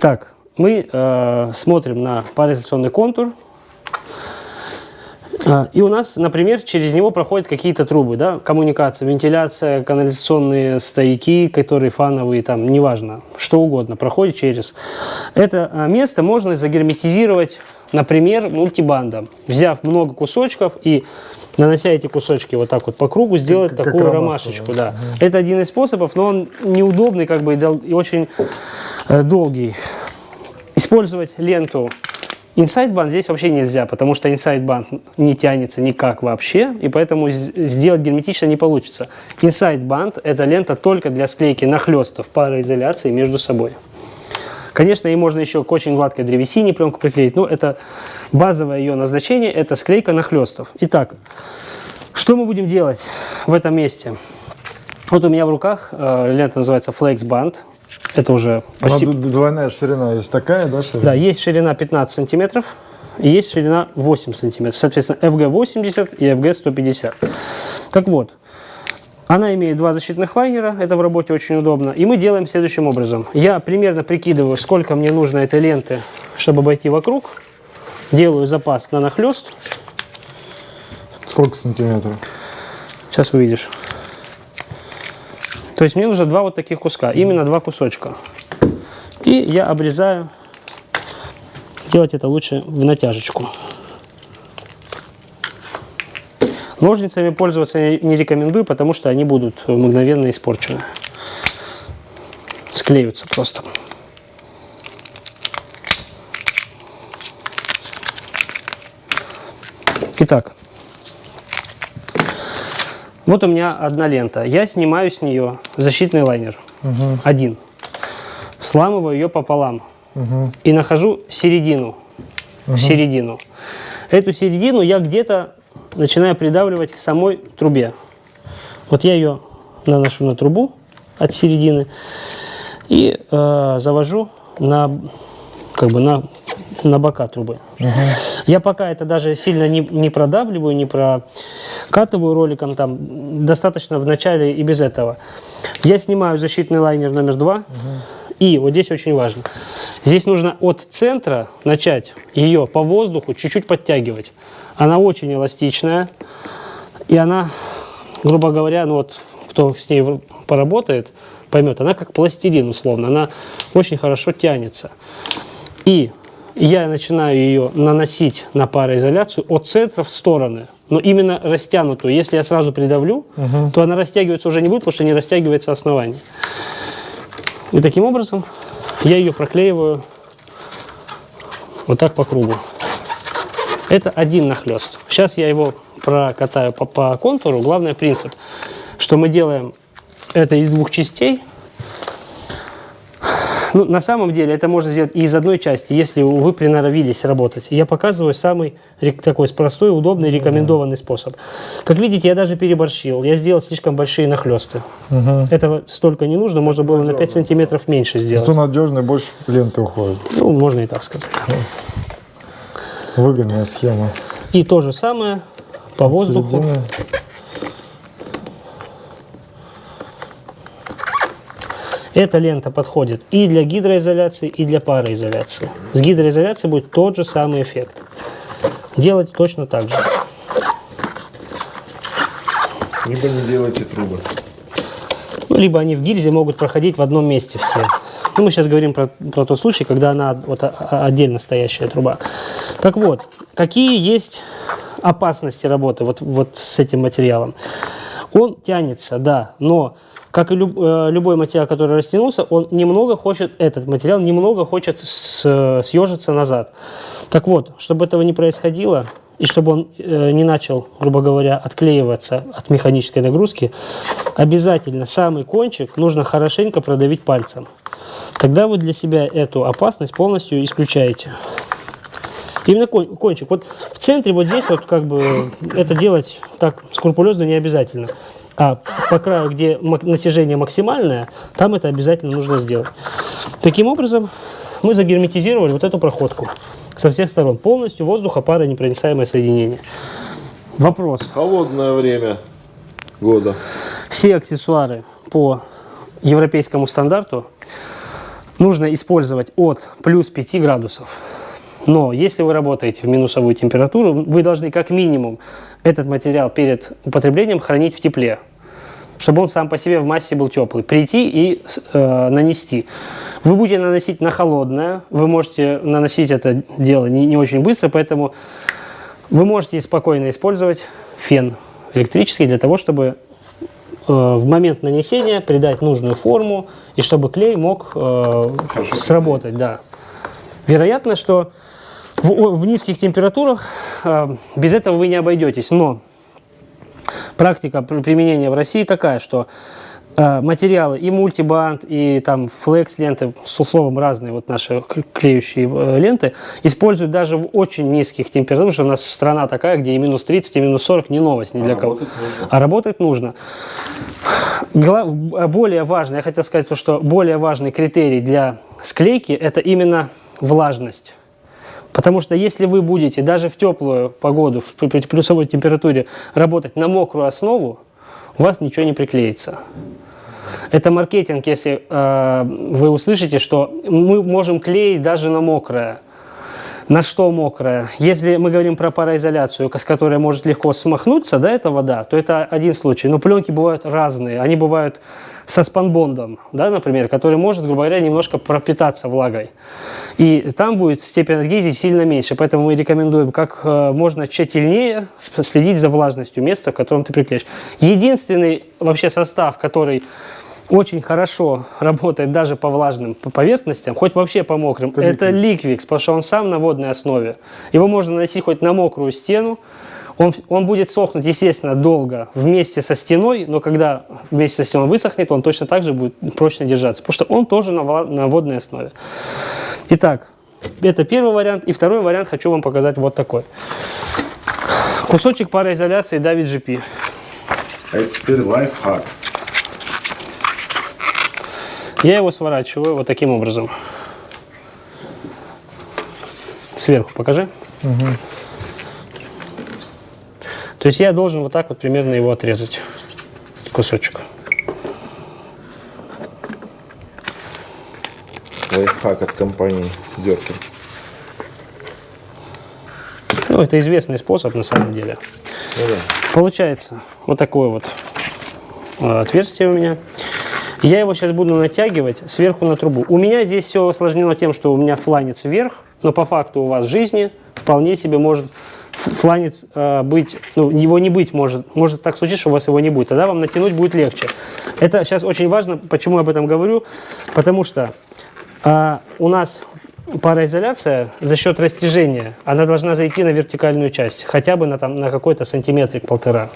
Итак, мы э, смотрим на пароизоляционный контур. Э, и у нас, например, через него проходят какие-то трубы, да, коммуникация, вентиляция, канализационные стояки, которые фановые, там, неважно, что угодно, проходит через. Это э, место можно загерметизировать, например, мультибандом, взяв много кусочков и нанося эти кусочки вот так вот по кругу, сделать как, такую как ромашечку. Да. Угу. Это один из способов, но он неудобный как бы и очень э, долгий. Использовать ленту Inside Band здесь вообще нельзя, потому что Inside Band не тянется никак вообще, и поэтому сделать герметично не получится. Inside Band – это лента только для склейки нахлестов пароизоляции между собой. Конечно, ей можно еще к очень гладкой древесине пленку приклеить, но это базовое ее назначение – это склейка нахлестов. Итак, что мы будем делать в этом месте? Вот у меня в руках э, лента называется Flex Band. Это уже почти... Она двойная ширина есть такая, да? Ширина? Да, есть ширина 15 сантиметров и есть ширина 8 сантиметров. Соответственно, FG 80 и FG 150. Так вот, она имеет два защитных лайнера, это в работе очень удобно. И мы делаем следующим образом. Я примерно прикидываю, сколько мне нужно этой ленты, чтобы обойти вокруг. Делаю запас на нахлест. Сколько сантиметров? Сейчас увидишь. То есть мне нужно два вот таких куска, именно два кусочка. И я обрезаю. Делать это лучше в натяжечку. Ножницами пользоваться не рекомендую, потому что они будут мгновенно испорчены. Склеются просто. Итак, вот у меня одна лента. Я снимаю с нее защитный лайнер. Угу. Один. Сламываю ее пополам. Угу. И нахожу середину. Угу. Середину. Эту середину я где-то начинаю придавливать к самой трубе. Вот я ее наношу на трубу от середины и э, завожу на, как бы на, на бока трубы. Угу. Я пока это даже сильно не, не продавливаю, не прокатываю роликом, там достаточно в начале и без этого. Я снимаю защитный лайнер номер два. Угу. И вот здесь очень важно. Здесь нужно от центра начать ее по воздуху чуть-чуть подтягивать. Она очень эластичная, и она, грубо говоря, ну вот кто с ней поработает, поймет, она как пластилин условно, она очень хорошо тянется. И я начинаю ее наносить на пароизоляцию от центра в стороны, но именно растянутую. Если я сразу придавлю, угу. то она растягиваться уже не будет, потому что не растягивается основание. И таким образом я ее проклеиваю вот так по кругу. Это один нахлест. Сейчас я его прокатаю по, по контуру. Главный принцип, что мы делаем это из двух частей. Ну, на самом деле это можно сделать и из одной части, если вы приноровились работать. Я показываю самый такой простой, удобный, рекомендованный способ. Как видите, я даже переборщил. Я сделал слишком большие нахлесты. Угу. Этого столько не нужно, можно было надежно. на 5 сантиметров меньше сделать. Что надежно, больше ленты уходит. Ну, можно и так сказать. Выгодная схема. И то же самое по воздуху. Эта лента подходит и для гидроизоляции, и для пароизоляции. С гидроизоляцией будет тот же самый эффект. Делать точно так же. Либо не делайте трубы. Ну, либо они в гильзе могут проходить в одном месте все. Ну, мы сейчас говорим про, про тот случай, когда она вот отдельно стоящая труба. Так вот, какие есть опасности работы вот, вот с этим материалом? Он тянется, да, но как и люб, э, любой материал, который растянулся, он немного хочет, этот материал немного хочет с, съежиться назад. Так вот, чтобы этого не происходило, и чтобы он э, не начал, грубо говоря, отклеиваться от механической нагрузки, обязательно самый кончик нужно хорошенько продавить пальцем. Тогда вы для себя эту опасность полностью исключаете. Именно кончик. Вот в центре, вот здесь, вот как бы это делать так скрупулезно не обязательно. А по краю, где натяжение максимальное, там это обязательно нужно сделать. Таким образом, мы загерметизировали вот эту проходку со всех сторон. Полностью воздуха, пара, непроницаемое соединение. Вопрос. Холодное время года. Все аксессуары по европейскому стандарту нужно использовать от плюс 5 градусов. Но если вы работаете в минусовую температуру, вы должны как минимум этот материал перед употреблением хранить в тепле, чтобы он сам по себе в массе был теплый. Прийти и э, нанести. Вы будете наносить на холодное, вы можете наносить это дело не, не очень быстро, поэтому вы можете спокойно использовать фен электрический для того, чтобы э, в момент нанесения придать нужную форму и чтобы клей мог э, сработать. Да. Вероятно, что в, в низких температурах э, без этого вы не обойдетесь, но практика применения в России такая, что э, материалы и мультибанд, и там флекс ленты, с условом разные вот наши клеющие э, ленты, используют даже в очень низких температурах, потому что у нас страна такая, где и минус 30, и минус 40 не новость ни для а кого. Работать а работать нужно. Более важно, я хотел сказать то, что более важный критерий для склейки это именно влажность. Потому что если вы будете даже в теплую погоду, при плюсовой температуре работать на мокрую основу, у вас ничего не приклеится. Это маркетинг, если э, вы услышите, что мы можем клеить даже на мокрое. На что мокрое? Если мы говорим про пароизоляцию, с которой может легко смахнуться, да, эта вода, то это один случай. Но пленки бывают разные. Они бывают со спанбондом, да, например, который может, грубо говоря, немножко пропитаться влагой. И там будет степень адгезии сильно меньше. Поэтому мы рекомендуем как э, можно тщательнее следить за влажностью места, в котором ты приклеишь. Единственный вообще состав, который очень хорошо работает даже по влажным поверхностям, хоть вообще по мокрым, это, это ликвикс, потому что он сам на водной основе. Его можно наносить хоть на мокрую стену, он, он будет сохнуть, естественно, долго вместе со стеной, но когда вместе со стеной высохнет, он точно так же будет прочно держаться, потому что он тоже на, на водной основе. Итак, это первый вариант. И второй вариант хочу вам показать вот такой. Кусочек пароизоляции David GP. А теперь лайфхак. Я его сворачиваю вот таким образом. Сверху покажи. Угу. То есть я должен вот так вот примерно его отрезать, кусочек. Лайфхак от компании Деркин. Ну, это известный способ на самом деле. Ну, да. Получается вот такое вот э, отверстие у меня. Я его сейчас буду натягивать сверху на трубу. У меня здесь все осложнено тем, что у меня фланец вверх, но по факту у вас жизни вполне себе может фланец э, быть, ну, его не быть может, может так случиться, что у вас его не будет, тогда вам натянуть будет легче. Это сейчас очень важно, почему я об этом говорю, потому что э, у нас пароизоляция за счет растяжения, она должна зайти на вертикальную часть, хотя бы на, там, на какой-то сантиметрик полтора.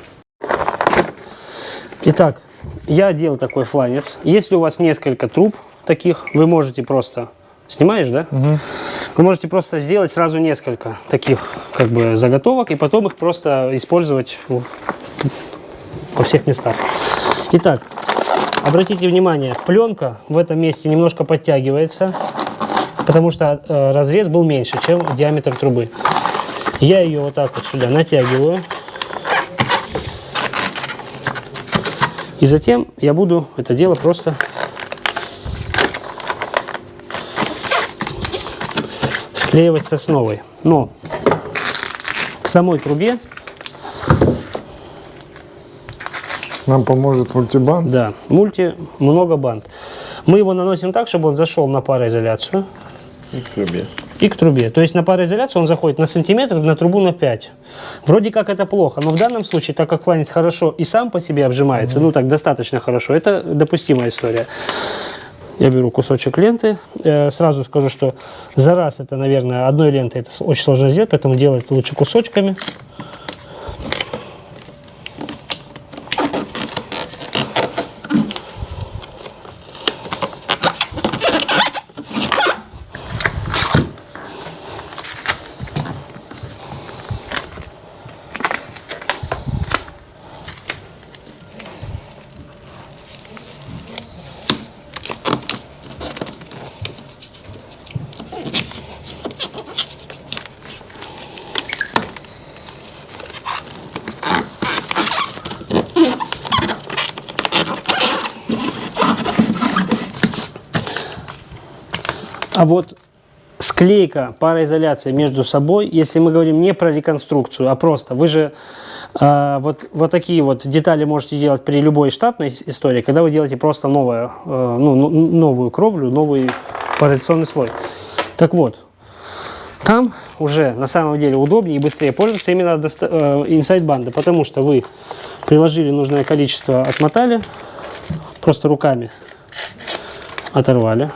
Итак, я делал такой фланец. Если у вас несколько труб таких, вы можете просто... Снимаешь, да? Угу. Вы можете просто сделать сразу несколько таких как бы заготовок и потом их просто использовать во всех местах. Итак, обратите внимание, пленка в этом месте немножко подтягивается, потому что э, разрез был меньше, чем диаметр трубы. Я ее вот так вот сюда натягиваю. И затем я буду это дело просто склеивать сосновой. Но к самой трубе нам поможет мультибанд. Да, мульти много банд. Мы его наносим так, чтобы он зашел на пароизоляцию. И к трубе. И к трубе. То есть на пароизоляцию он заходит на сантиметр, на трубу на 5. Вроде как это плохо, но в данном случае, так как фланец хорошо и сам по себе обжимается, угу. ну так достаточно хорошо, это допустимая история. Я беру кусочек ленты. Э, сразу скажу, что за раз это, наверное, одной лентой это очень сложно сделать, поэтому делать лучше кусочками. А вот склейка, пароизоляция между собой, если мы говорим не про реконструкцию, а просто, вы же э, вот, вот такие вот детали можете делать при любой штатной истории, когда вы делаете просто новое, э, ну, ну, новую кровлю, новый пароизоляционный слой. Так вот, там уже на самом деле удобнее и быстрее пользоваться именно э, инсайд банды, потому что вы приложили нужное количество, отмотали, просто руками оторвали.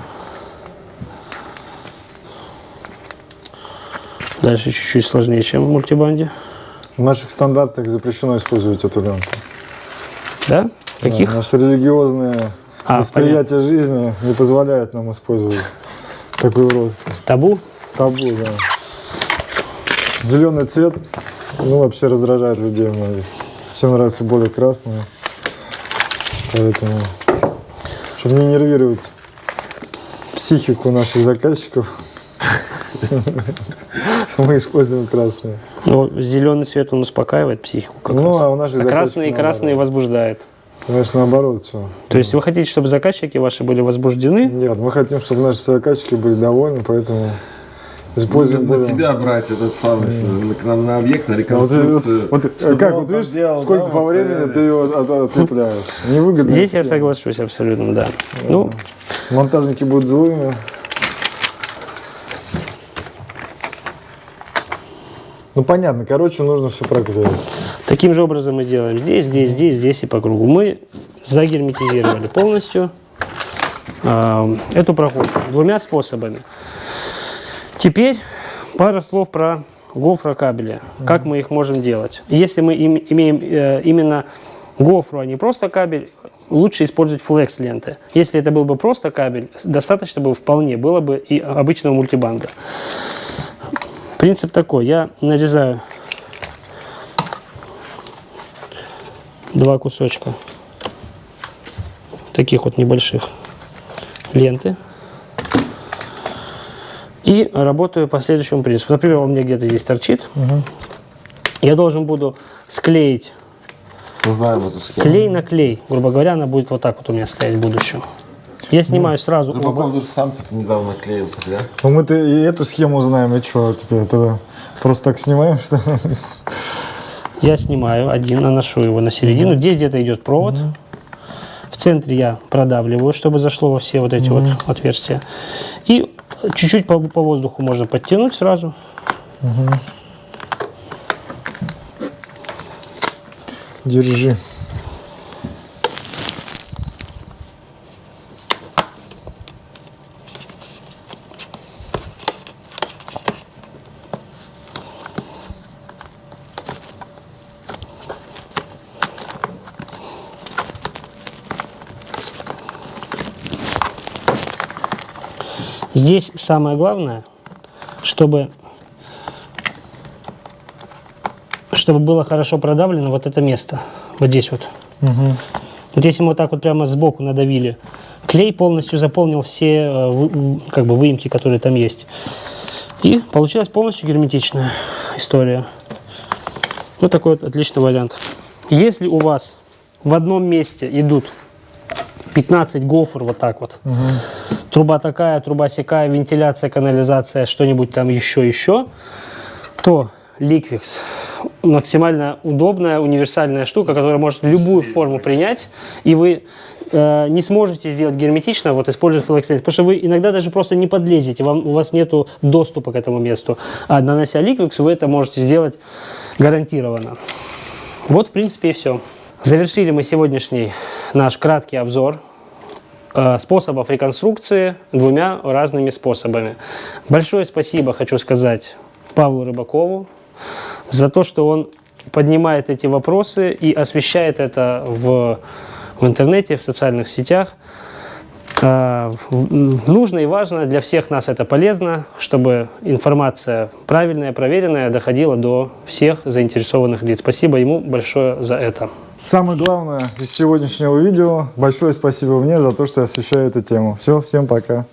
Дальше чуть-чуть сложнее, чем в мультибанде. В наших стандартах запрещено использовать эту ленту. Да? Каких? Да, наше религиозное А, восприятие жизни не позволяет нам использовать такую роскошь. Табу? Табу, да. Зеленый цвет, ну, вообще раздражает людей многих. Всем нравится более красный. Поэтому, чтобы не нервировать психику наших заказчиков, мы используем красный. Ну, зеленый цвет он успокаивает психику. Как Ну, раз. а у наших А заказчиков красный, красный наоборот. возбуждает. Конечно, наоборот все. То есть вы хотите, чтобы заказчики ваши были возбуждены? Нет, мы хотим, чтобы наши заказчики были довольны, поэтому используем Будем на более- тебя брать этот самый, с- к нам на объект, на А Вот, реконструкцию. вот- вот чтобы как, вот видишь, поделал, сколько да, по вот, времени э, ты его от- отлепляешь. Невыгодно. Здесь я соглашусь абсолютно, да. Ну, Монтажники будут злыми. Ну понятно, короче, нужно все проклеить. таким же образом мы делаем здесь, здесь, здесь, здесь и по кругу. Мы загерметизировали полностью э, эту проходку двумя способами. Теперь пара слов про гофрокабели. Как мы их можем делать. Если мы им- имеем э, именно гофру, а не просто кабель, лучше использовать флекс ленты. Если это был бы просто кабель, достаточно бы вполне было бы и обычного мультибанда. Принцип такой. Я нарезаю два кусочка таких вот небольших ленты. И работаю по следующему принципу. Например, у меня где-то здесь торчит. Я должен буду склеить знаем эту схему. клей на клей. Грубо говоря, она будет вот так вот у меня стоять в будущем. Я снимаю сразу Ну, оба. по-моему, даже сам типа, недавно клеил, да? Ну мы-то и эту схему знаем, и что теперь тогда? Просто так снимаем, что ли? Я снимаю один, наношу его на середину. Здесь где-то идет провод. В центре я продавливаю, чтобы зашло во все вот эти вот отверстия. И чуть-чуть по, по воздуху можно подтянуть сразу. Держи. Здесь самое главное, чтобы, чтобы было хорошо продавлено вот это место. Вот здесь вот. Вот если мы вот так вот прямо сбоку надавили, клей полностью заполнил все э, как бы выемки, которые там есть. И получилась полностью герметичная история. Вот такой вот отличный вариант. Если у вас в одном месте идут 15 гофр вот так вот, труба такая, труба сякая, вентиляция, канализация, что-нибудь там еще, еще, то Liquix. Максимально удобная, универсальная штука, которая может любую форму принять, и вы э, не сможете сделать герметично, вот используя флекс потому что вы иногда даже просто не подлезете, вам, у вас нет доступа к этому месту, а нанося Liquix вы это можете сделать гарантированно. Вот, в принципе, и все. Завершили мы сегодняшний наш краткий обзор э, способов реконструкции двумя разными способами. Большое спасибо хочу сказать Павлу Рыбакову за то, что он поднимает эти вопросы и освещает это в, в интернете, в социальных сетях. Э, Нужно и важно, для всех нас это полезно, чтобы информация правильная, проверенная доходила до всех заинтересованных лиц. Спасибо ему большое за это. Самое главное из сегодняшнего видео, большое спасибо мне за то, что я освещаю эту тему. Все, всем пока.